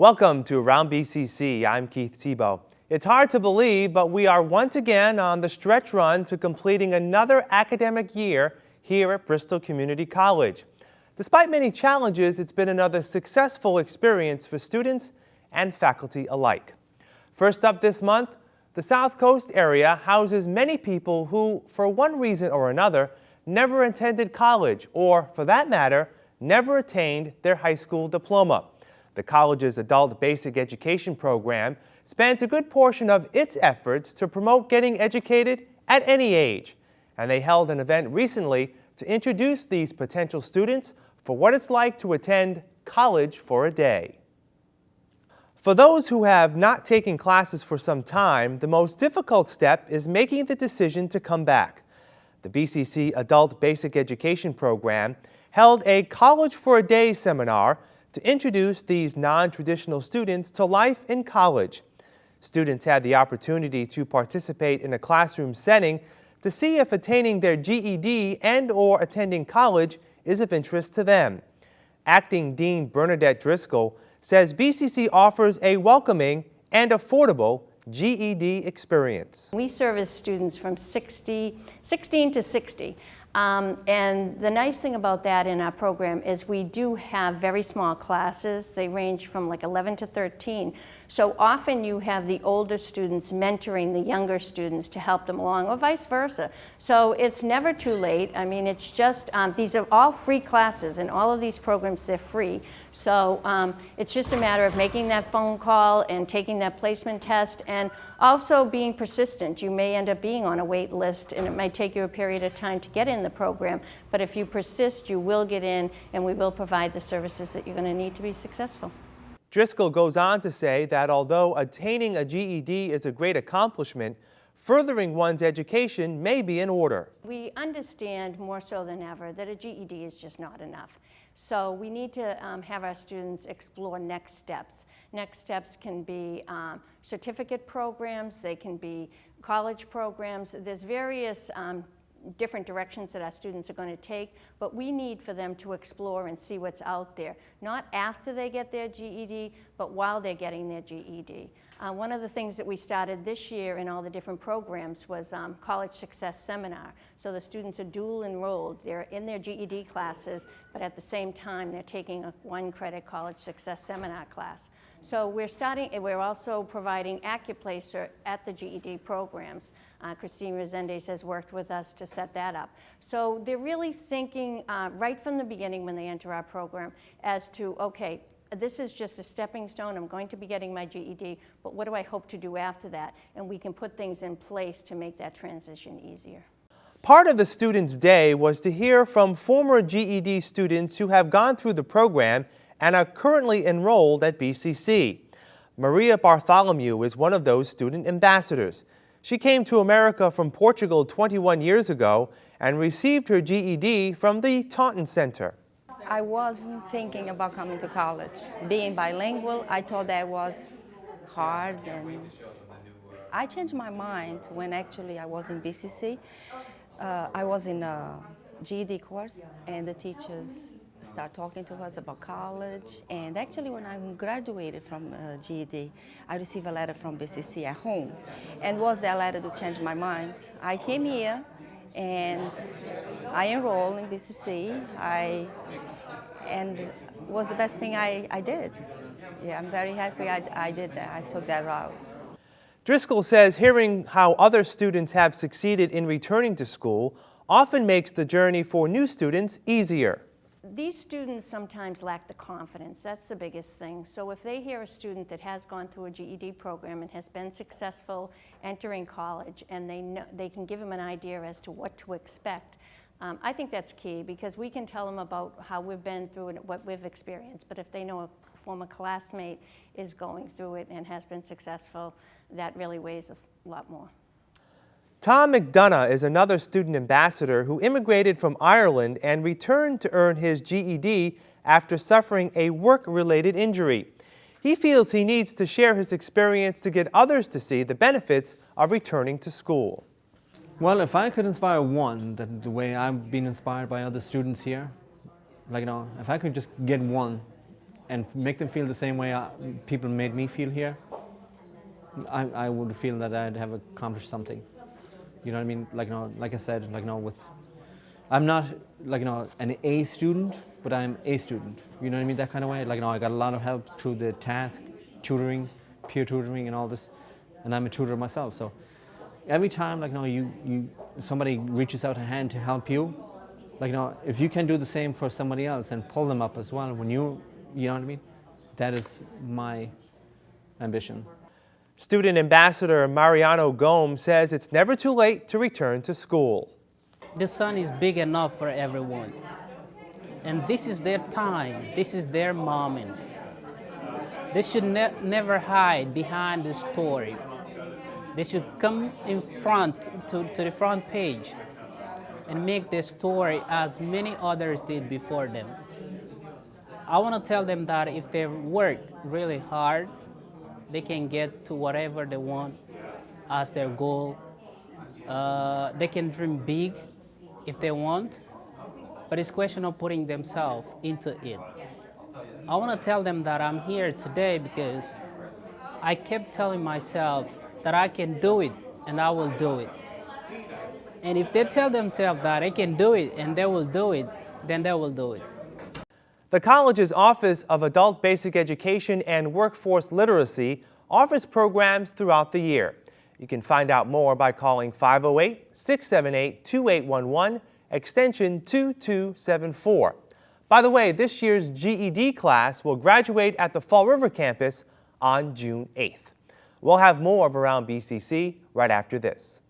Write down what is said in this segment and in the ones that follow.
Welcome to Around BCC. I'm Keith Tebow. It's hard to believe, but we are once again on the stretch run to completing another academic year here at Bristol Community College. Despite many challenges, it's been another successful experience for students and faculty alike. First up this month, the South Coast area houses many people who, for one reason or another, never attended college or, for that matter, never attained their high school diploma. The college's adult basic education program spends a good portion of its efforts to promote getting educated at any age, and they held an event recently to introduce these potential students for what it's like to attend college for a day. For those who have not taken classes for some time, the most difficult step is making the decision to come back. The BCC Adult Basic Education Program held a College for a Day seminar to introduce these non-traditional students to life in college. Students had the opportunity to participate in a classroom setting to see if attaining their GED and or attending college is of interest to them. Acting Dean Bernadette Driscoll says BCC offers a welcoming and affordable GED experience. We service students from 60, 16 to 60. Um, and the nice thing about that in our program is we do have very small classes. They range from like 11 to 13. So often you have the older students mentoring the younger students to help them along or vice versa. So it's never too late. I mean, it's just, um, these are all free classes and all of these programs, they're free. So um, it's just a matter of making that phone call and taking that placement test and also being persistent. You may end up being on a wait list and it might take you a period of time to get in the program, but if you persist, you will get in and we will provide the services that you're going to need to be successful. Driscoll goes on to say that although attaining a GED is a great accomplishment, furthering one's education may be in order. We understand more so than ever that a GED is just not enough. So we need to um, have our students explore next steps. Next steps can be um, certificate programs, they can be college programs. There's various um, different directions that our students are going to take, but we need for them to explore and see what's out there, not after they get their GED, but while they're getting their GED. Uh, one of the things that we started this year in all the different programs was um, College Success Seminar. So the students are dual enrolled. They're in their GED classes, but at the same time, they're taking a one credit College Success Seminar class. So we're starting, we're also providing Accuplacer at the GED programs. Uh, Christine Resendez has worked with us to set that up. So they're really thinking uh, right from the beginning when they enter our program as to, okay, this is just a stepping stone. I'm going to be getting my GED, but what do I hope to do after that? And we can put things in place to make that transition easier. Part of the Students' Day was to hear from former GED students who have gone through the program and are currently enrolled at BCC. Maria Bartholomew is one of those student ambassadors. She came to America from Portugal 21 years ago and received her GED from the Taunton Center. I wasn't thinking about coming to college. Being bilingual, I thought that was hard and I changed my mind when actually I was in BCC. Uh, I was in a GED course and the teachers start talking to us about college. And actually, when I graduated from uh, GED, I received a letter from BCC at home. And was that letter to change my mind? I came here and I enrolled in BCC. I, and was the best thing I, I did. Yeah, I'm very happy I, I did that. I took that route. Driscoll says hearing how other students have succeeded in returning to school often makes the journey for new students easier these students sometimes lack the confidence. That's the biggest thing. So if they hear a student that has gone through a GED program and has been successful entering college and they, know, they can give them an idea as to what to expect, um, I think that's key because we can tell them about how we've been through and what we've experienced. But if they know a former classmate is going through it and has been successful, that really weighs a lot more. Tom McDonough is another student ambassador who immigrated from Ireland and returned to earn his GED after suffering a work-related injury. He feels he needs to share his experience to get others to see the benefits of returning to school. Well, if I could inspire one, that the way I've been inspired by other students here, like, you know, if I could just get one and make them feel the same way I, people made me feel here, I, I would feel that I'd have accomplished something. You know what I mean? Like, you know, like I said, like, you know, with, I'm not, like, you know, an A student, but I'm a student. You know what I mean? That kind of way. Like, you know, I got a lot of help through the task, tutoring, peer tutoring and all this, and I'm a tutor myself. So every time, like, you know, you, you, somebody reaches out a hand to help you, like, you know, if you can do the same for somebody else and pull them up as well when you, you know what I mean? That is my ambition. Student Ambassador Mariano Gomes says it's never too late to return to school. The sun is big enough for everyone. And this is their time, this is their moment. They should ne never hide behind the story. They should come in front to, to the front page and make their story as many others did before them. I want to tell them that if they work really hard, they can get to whatever they want as their goal. Uh, they can dream big if they want, but it's a question of putting themselves into it. I want to tell them that I'm here today because I kept telling myself that I can do it and I will do it. And if they tell themselves that they can do it and they will do it, then they will do it. The college's Office of Adult Basic Education and Workforce Literacy offers programs throughout the year. You can find out more by calling 508-678-2811, extension 2274. By the way, this year's GED class will graduate at the Fall River campus on June 8th. We'll have more of Around BCC right after this.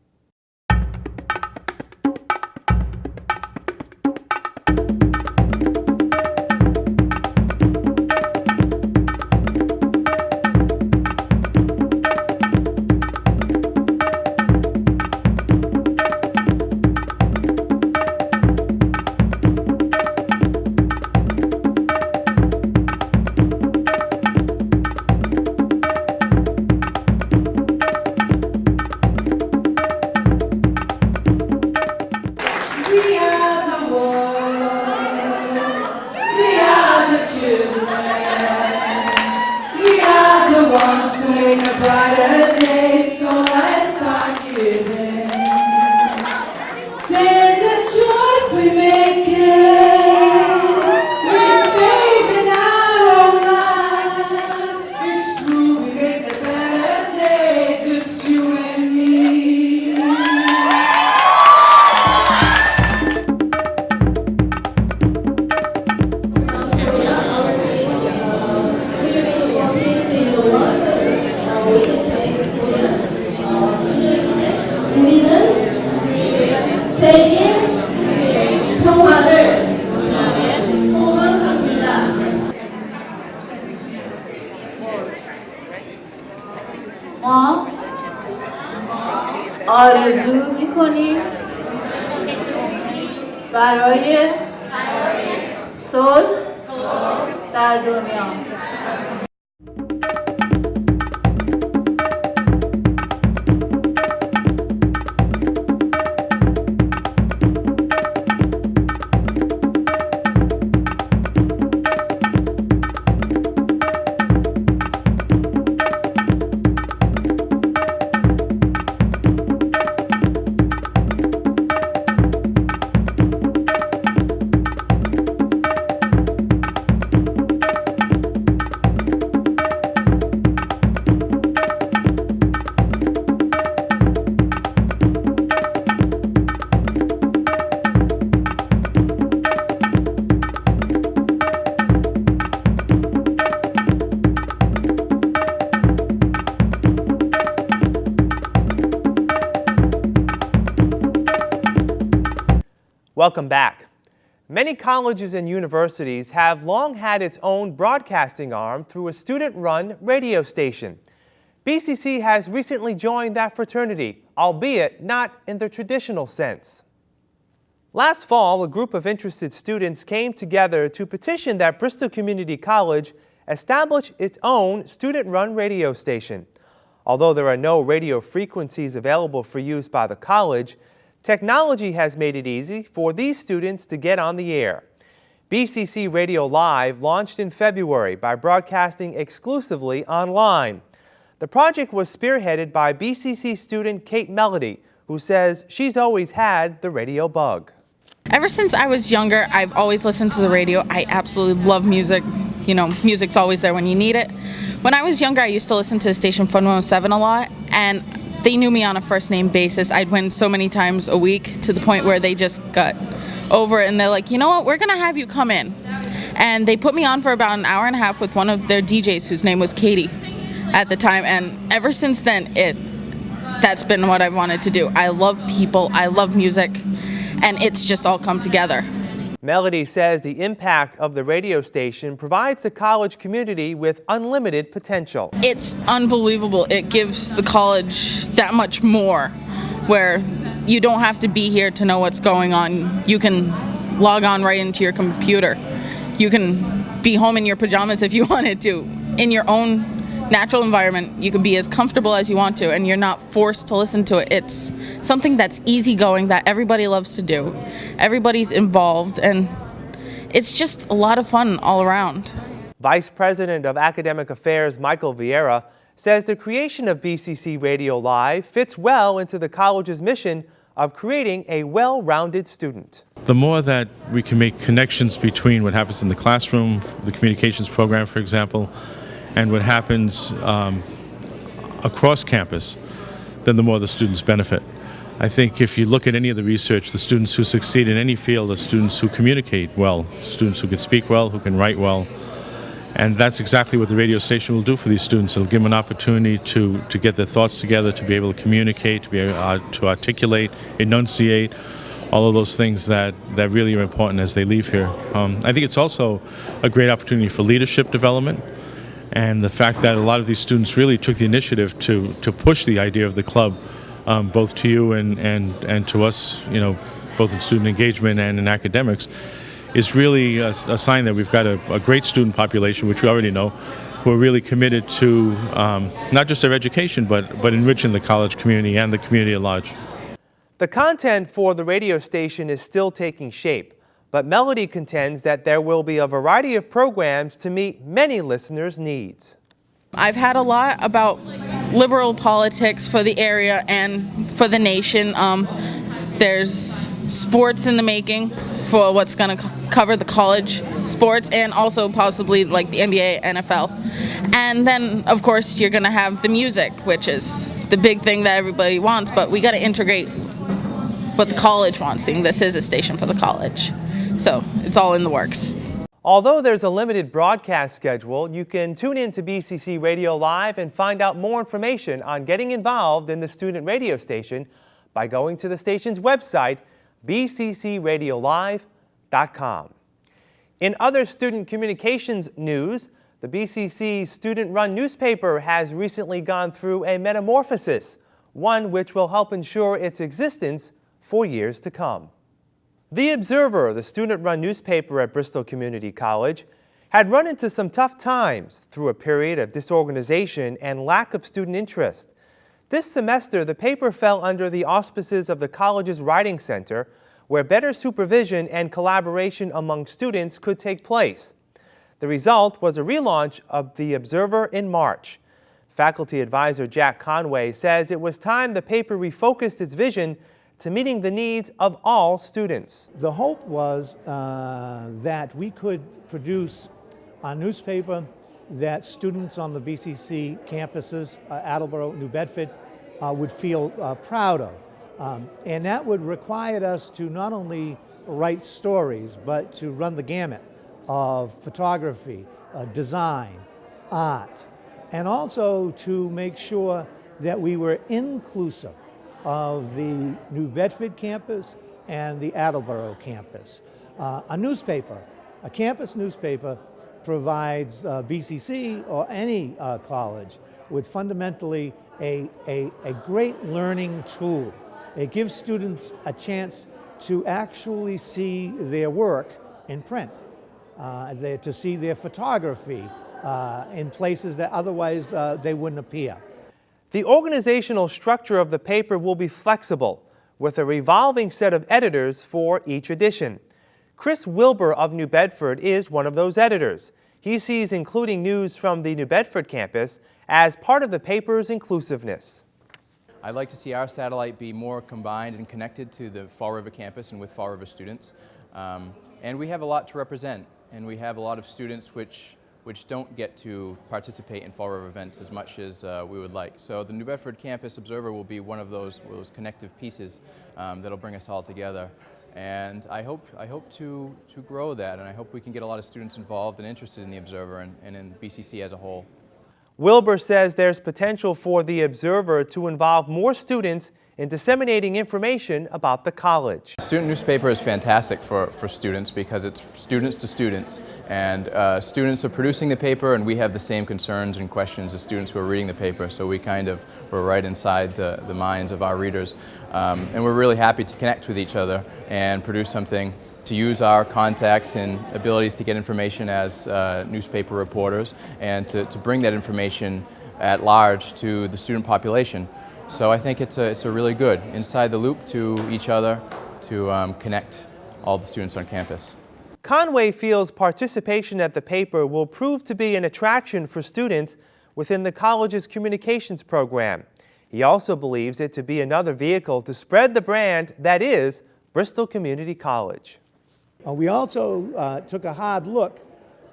Welcome back. Many colleges and universities have long had its own broadcasting arm through a student-run radio station. BCC has recently joined that fraternity, albeit not in the traditional sense. Last fall, a group of interested students came together to petition that Bristol Community College establish its own student-run radio station. Although there are no radio frequencies available for use by the college, technology has made it easy for these students to get on the air. BCC Radio Live launched in February by broadcasting exclusively online. The project was spearheaded by BCC student Kate Melody, who says she's always had the radio bug. Ever since I was younger, I've always listened to the radio. I absolutely love music. You know, music's always there when you need it. When I was younger, I used to listen to the station Fun 107 a lot, and they knew me on a first name basis. I'd win so many times a week to the point where they just got over it and they're like, you know what, we're gonna have you come in. And they put me on for about an hour and a half with one of their DJs whose name was Katie at the time. And ever since then, it that's been what I've wanted to do. I love people, I love music, and it's just all come together. Melody says the impact of the radio station provides the college community with unlimited potential. It's unbelievable. It gives the college that much more where you don't have to be here to know what's going on. You can log on right into your computer. You can be home in your pajamas if you wanted to, in your own natural environment. You can be as comfortable as you want to, and you're not forced to listen to it. It's something that's easygoing that everybody loves to do. Everybody's involved, and it's just a lot of fun all around. Vice President of Academic Affairs Michael Vieira says the creation of BCC Radio Live fits well into the college's mission of creating a well-rounded student. The more that we can make connections between what happens in the classroom, the communications program, for example, and what happens um, across campus, then the more the students benefit. I think if you look at any of the research, the students who succeed in any field are students who communicate well, students who can speak well, who can write well. And that's exactly what the radio station will do for these students. It'll give them an opportunity to, to get their thoughts together, to be able to communicate, to be able uh, to articulate, enunciate, all of those things that, that really are important as they leave here. Um, I think it's also a great opportunity for leadership development and the fact that a lot of these students really took the initiative to, to push the idea of the club, um, both to you and, and, and to us, you know, both in student engagement and in academics, is really a, a sign that we've got a, a, great student population, which we already know, who are really committed to um, not just their education, but, but enriching the college community and the community at large. The content for the radio station is still taking shape, but Melody contends that there will be a variety of programs to meet many listeners' needs. I've had a lot about liberal politics for the area and for the nation. Um, there's sports in the making for what's going to co cover the college sports and also possibly like the NBA, NFL. And then, of course, you're going to have the music, which is the big thing that everybody wants, but we got to integrate what the college wants, seeing this is a station for the college. So it's all in the works. Although there's a limited broadcast schedule, you can tune in to BCC Radio Live and find out more information on getting involved in the student radio station by going to the station's website, bccradiolive.com. In other student communications news, the BCC student-run newspaper has recently gone through a metamorphosis, one which will help ensure its existence for years to come. The Observer, the student-run newspaper at Bristol Community College, had run into some tough times through a period of disorganization and lack of student interest. This semester, the paper fell under the auspices of the college's Writing Center, where better supervision and collaboration among students could take place. The result was a relaunch of The Observer in March. Faculty advisor Jack Conway says it was time the paper refocused its vision to meeting the needs of all students. The hope was uh, that we could produce a newspaper that students on the BCC campuses, uh, Attleboro, New Bedford, uh, would feel uh, proud of. Um, and that would require us to not only write stories, but to run the gamut of photography, uh, design, art, and also to make sure that we were inclusive of the New Bedford campus and the Attleboro campus. Uh, a newspaper, a campus newspaper provides uh, BCC or any uh, college with fundamentally a, a, a great learning tool. It gives students a chance to actually see their work in print, uh, to see their photography uh, in places that otherwise uh, they wouldn't appear. The organizational structure of the paper will be flexible, with a revolving set of editors for each edition. Chris Wilbur of New Bedford is one of those editors. He sees including news from the New Bedford campus as part of the paper's inclusiveness. I'd like to see our satellite be more combined and connected to the Fall River campus and with Fall River students. Um, and we have a lot to represent, and we have a lot of students which, which don't get to participate in Fall River events as much as uh, we would like. So the New Bedford Campus Observer will be one of those, those connective pieces um, that'll bring us all together. And I hope, I hope to, to grow that, and I hope we can get a lot of students involved and interested in the Observer and, and in BCC as a whole. Wilbur says there's potential for the Observer to involve more students in disseminating information about the college. Student newspaper is fantastic for, for students because it's students to students and uh, students are producing the paper and we have the same concerns and questions as students who are reading the paper so we kind of we're right inside the, the minds of our readers um, and we're really happy to connect with each other and produce something to use our contacts and abilities to get information as uh, newspaper reporters and to, to bring that information at large to the student population. So I think it's a, it's a really good inside the loop to each other to um, connect all the students on campus. Conway feels participation at the paper will prove to be an attraction for students within the college's communications program. He also believes it to be another vehicle to spread the brand that is Bristol Community College. Uh, we also uh, took a hard look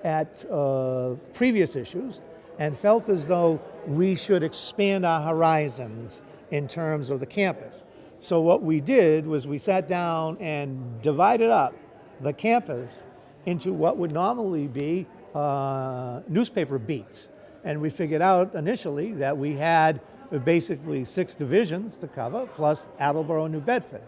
at uh, previous issues and felt as though we should expand our horizons in terms of the campus. So what we did was we sat down and divided up the campus into what would normally be uh, newspaper beats. And we figured out initially that we had basically six divisions to cover, plus Attleboro and New Bedford.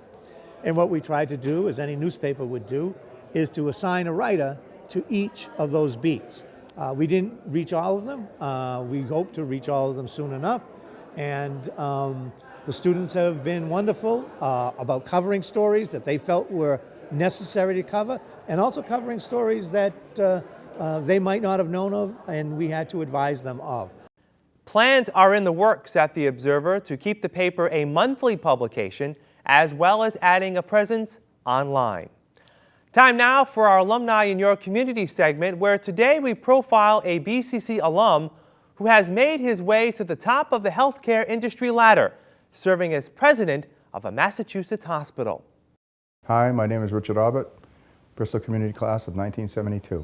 And what we tried to do, as any newspaper would do, is to assign a writer to each of those beats. Uh, we didn't reach all of them. Uh, we hope to reach all of them soon enough. And um, the students have been wonderful uh, about covering stories that they felt were necessary to cover, and also covering stories that uh, uh, they might not have known of and we had to advise them of. Plans are in the works at the Observer to keep the paper a monthly publication, as well as adding a presence online. Time now for our Alumni in Your Community segment, where today we profile a BCC alum who has made his way to the top of the healthcare industry ladder, serving as president of a Massachusetts hospital. Hi, my name is Richard Abbott, Bristol Community Class of 1972.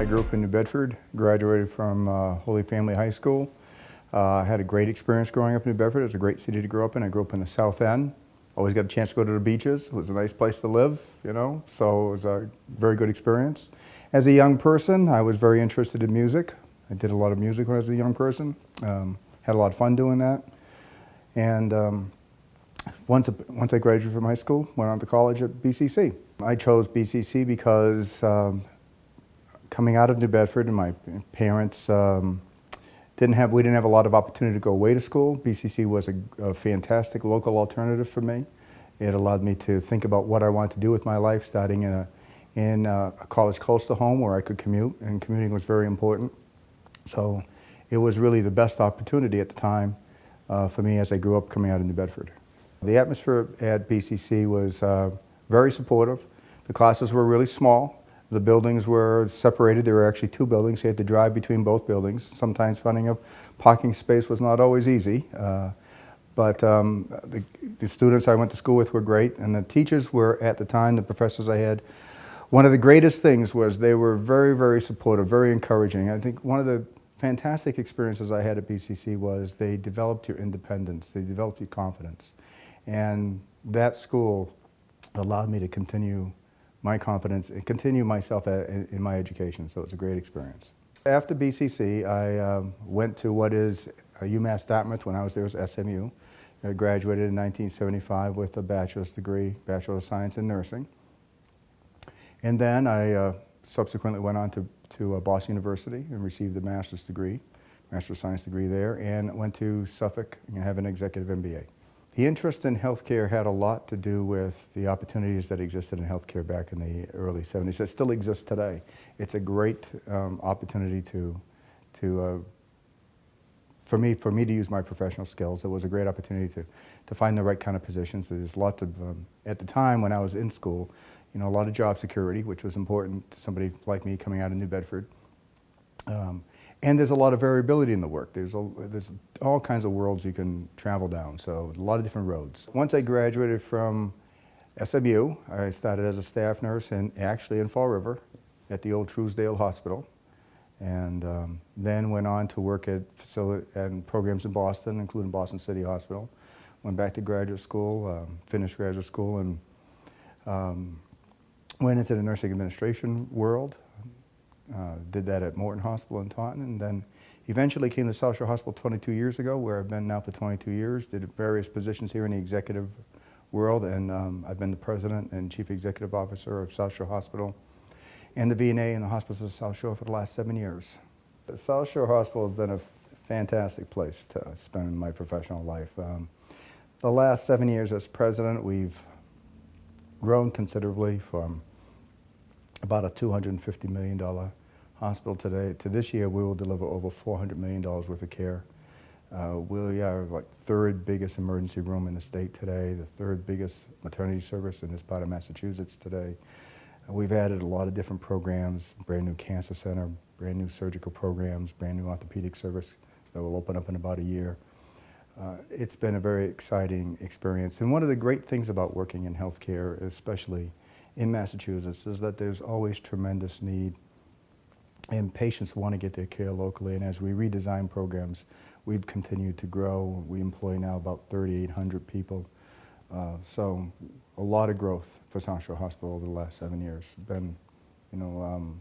I grew up in New Bedford, graduated from uh, Holy Family High School, I had a great experience growing up in New Bedford. It was a great city to grow up in. I grew up in the South End. Always got a chance to go to the beaches. It was a nice place to live, you know, so it was a very good experience. As a young person, I was very interested in music. I did a lot of music when I was a young person. Um, had a lot of fun doing that. And um, once, once I graduated from high school, went on to college at BCC. I chose BCC because um, coming out of New Bedford and my parents um, didn't have, we didn't have a lot of opportunity to go away to school. BCC was a, a fantastic local alternative for me. It allowed me to think about what I wanted to do with my life, starting in a, in a college close to home where I could commute, and commuting was very important. So it was really the best opportunity at the time uh, for me as I grew up coming out of New Bedford. The atmosphere at BCC was uh, very supportive. The classes were really small. The buildings were separated. There were actually two buildings. You had to drive between both buildings. Sometimes finding a parking space was not always easy. Uh, but um, the, the, students I went to school with were great, and the teachers were, at the time, the professors I had, one of the greatest things was they were very, very supportive, very encouraging. I think one of the fantastic experiences I had at BCC was they developed your independence, they developed your confidence. And that school allowed me to continue my confidence and continue myself at, in, in, my education, so it's a great experience. After BCC, I um, went to what is UMass Dartmouth when I was there was SMU. I graduated in 1975 with a bachelor's degree, Bachelor of Science in Nursing. And then I uh, subsequently went on to, to uh, Boston University and received a master's degree, Master of Science degree there, and went to Suffolk and have an executive MBA. The interest in healthcare had a lot to do with the opportunities that existed in healthcare back in the early 70s It still exists today. It's a great um, opportunity to, to uh, for me, for me to use my professional skills. It was a great opportunity to, to find the right kind of positions. There's lots of, um, at the time when I was in school, you know, a lot of job security, which was important to somebody like me coming out of New Bedford. Um, and there's a lot of variability in the work. There's, a, there's all kinds of worlds you can travel down, so a lot of different roads. Once I graduated from SMU, I started as a staff nurse in, actually in Fall River at the old Truesdale Hospital and um, then went on to work at facility and programs in Boston, including Boston City Hospital. Went back to graduate school, um, finished graduate school, and um, went into the nursing administration world. Uh, did that at Morton Hospital in Taunton, and then eventually came to South Shore Hospital 22 years ago, where I've been now for 22 years. Did various positions here in the executive world, and um, I've been the president and chief executive officer of South Shore Hospital and the VNA and the hospitals of South Shore for the last seven years. The South Shore Hospital has been a fantastic place to spend my professional life. Um, the last seven years as president, we've grown considerably from about a $250 million hospital today to this year we will deliver over $400 million worth of care. Uh, we are like third biggest emergency room in the state today, the third biggest maternity service in this part of Massachusetts today. We've added a lot of different programs, brand new cancer center, brand new surgical programs, brand new orthopedic service that will open up in about a year. Uh, it's been a very exciting experience. And one of the great things about working in healthcare, especially in Massachusetts, is that there's always tremendous need and patients want to get their care locally. And as we redesign programs, we've continued to grow. We employ now about 3,800 people. Uh, so a lot of growth for South Shore Hospital over the last seven years. Been, you know, um,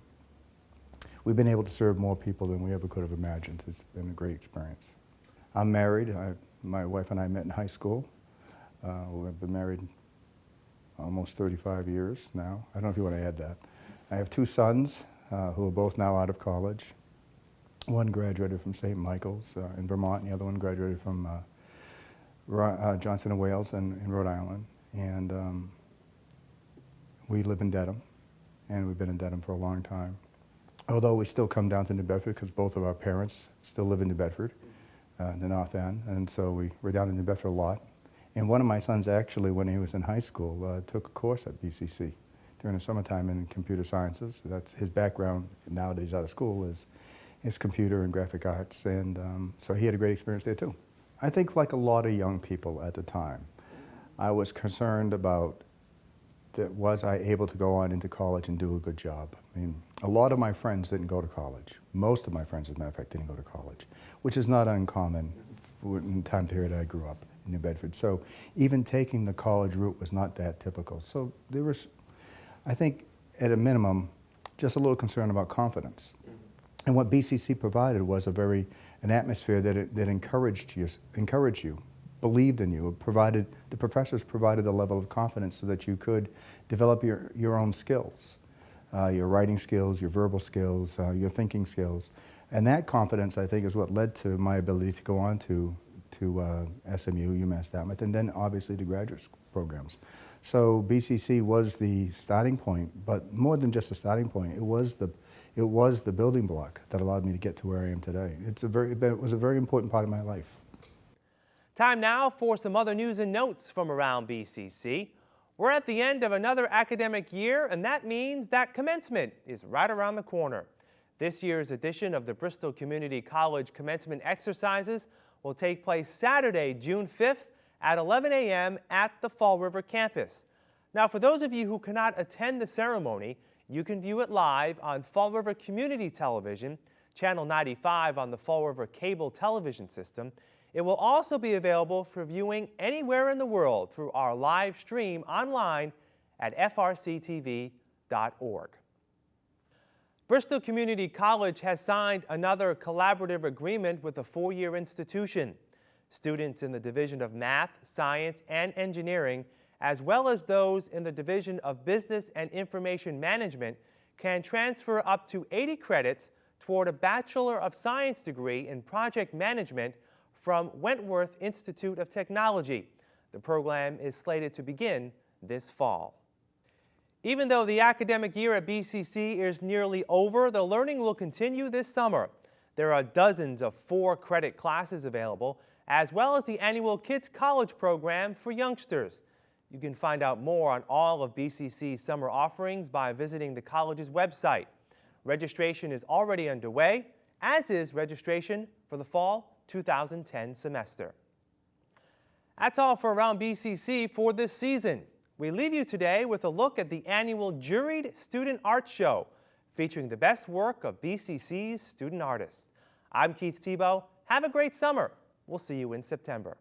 we've been able to serve more people than we ever could have imagined. It's been a great experience. I'm married. I, my wife and I met in high school. Uh, we've been married almost 35 years now. I don't know if you want to add that. I have two sons uh, who are both now out of college. One graduated from St. Michael's uh, in Vermont, and the other one graduated from uh, uh, Johnson and Wales in, in Rhode Island. And um, we live in Dedham, and we've been in Dedham for a long time. Although we still come down to New Bedford because both of our parents still live in New Bedford, uh, the North End, and so we, we're down in New Bedford a lot. And one of my sons actually, when he was in high school, uh, took a course at BCC during the summertime in computer sciences. That's his background now that he's out of school is, is computer and graphic arts, and um, so he had a great experience there too. I think like a lot of young people at the time, I was concerned about that was I able to go on into college and do a good job. I mean, a lot of my friends didn't go to college. Most of my friends, as a matter of fact, didn't go to college, which is not uncommon in the time period I grew up in New Bedford. So even taking the college route was not that typical. So there was, I think, at a minimum, just a little concern about confidence. And what BCC provided was a very, an atmosphere that, it, that encouraged you, encouraged you believed in you, provided, the professors provided a level of confidence so that you could develop your, your own skills, uh, your writing skills, your verbal skills, uh, your thinking skills. And that confidence, I think, is what led to my ability to go on to, to uh, SMU, UMass Dartmouth, and then obviously to graduate programs. So BCC was the starting point, but more than just a starting point, it was the, it was the building block that allowed me to get to where I am today. It's a very, it was a very important part of my life. Time now for some other news and notes from around BCC. We're at the end of another academic year, and that means that commencement is right around the corner. This year's edition of the Bristol Community College commencement exercises will take place Saturday, June 5th at 11 a.m. at the Fall River campus. Now, for those of you who cannot attend the ceremony, you can view it live on Fall River Community Television, Channel 95 on the Fall River Cable Television System, it will also be available for viewing anywhere in the world through our live stream online at frctv.org. Bristol Community College has signed another collaborative agreement with a four-year institution. Students in the Division of Math, Science, and Engineering, as well as those in the Division of Business and Information Management, can transfer up to 80 credits toward a Bachelor of Science degree in Project Management from Wentworth Institute of Technology. The program is slated to begin this fall. Even though the academic year at BCC is nearly over, the learning will continue this summer. There are dozens of four credit classes available, as well as the annual Kids College program for youngsters. You can find out more on all of BCC's summer offerings by visiting the college's website. Registration is already underway, as is registration for the fall 2010 semester. That's all for Around BCC for this season. We leave you today with a look at the annual Juried Student Art Show, featuring the best work of BCC's student artists. I'm Keith Tebow. Have a great summer. We'll see you in September.